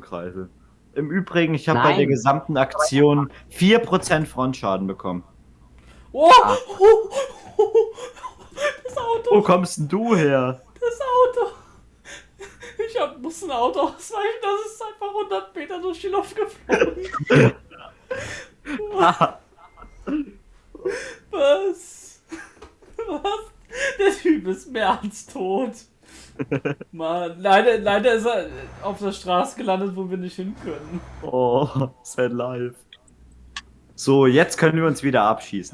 Kreisel. Im Übrigen, ich habe bei der gesamten Aktion 4% Frontschaden bekommen. Oh! Ah. Das Auto! Wo kommst denn du her? Das Auto! Ich hab, muss ein Auto ausweichen, das ist einfach 100 Meter durch die Luft geflogen. Was? Was? Der Typ ist mehr als tot. Mann, leider, leider ist er auf der Straße gelandet, wo wir nicht hin können. Oh, sad life. So, jetzt können wir uns wieder abschießen.